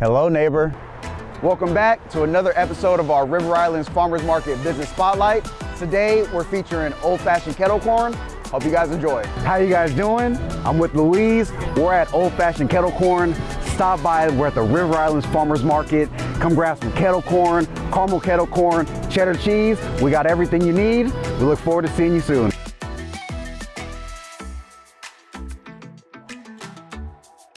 Hello, neighbor. Welcome back to another episode of our River Islands Farmers Market Business Spotlight. Today, we're featuring Old Fashioned Kettle Corn. Hope you guys enjoy. How you guys doing? I'm with Louise. We're at Old Fashioned Kettle Corn. Stop by, we're at the River Islands Farmers Market. Come grab some kettle corn, caramel kettle corn, cheddar cheese. We got everything you need. We look forward to seeing you soon.